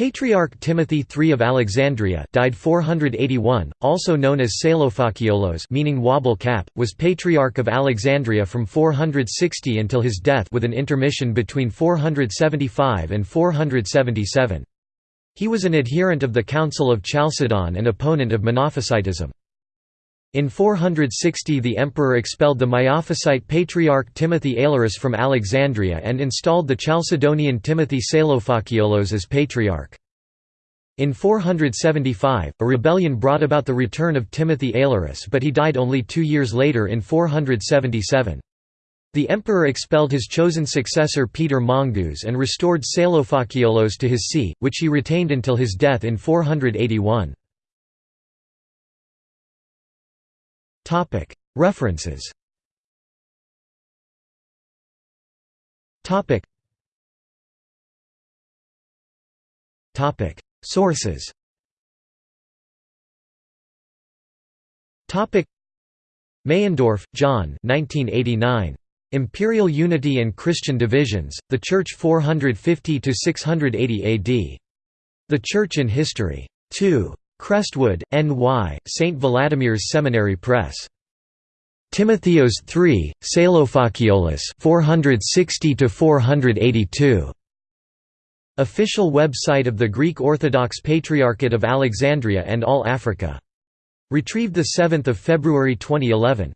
Patriarch Timothy III of Alexandria died 481, also known as Salophakiolos meaning wobble cap, was Patriarch of Alexandria from 460 until his death with an intermission between 475 and 477. He was an adherent of the Council of Chalcedon and opponent of Monophysitism. In 460 the emperor expelled the Miaphysite patriarch Timothy Aelurus from Alexandria and installed the Chalcedonian Timothy Salophakiolos as patriarch. In 475, a rebellion brought about the return of Timothy Aelurus but he died only two years later in 477. The emperor expelled his chosen successor Peter Mongus and restored Salophakiolos to his see, which he retained until his death in 481. References Sources Meyendorff, John 1989. Imperial Unity and Christian Divisions, The Church 450–680 AD. The Church in History. 2. Crestwood, N.Y., St. Vladimir's Seminary Press. Timotheos III, Salophakiolos 460 482. Official website of the Greek Orthodox Patriarchate of Alexandria and All Africa. Retrieved 7 February 2011.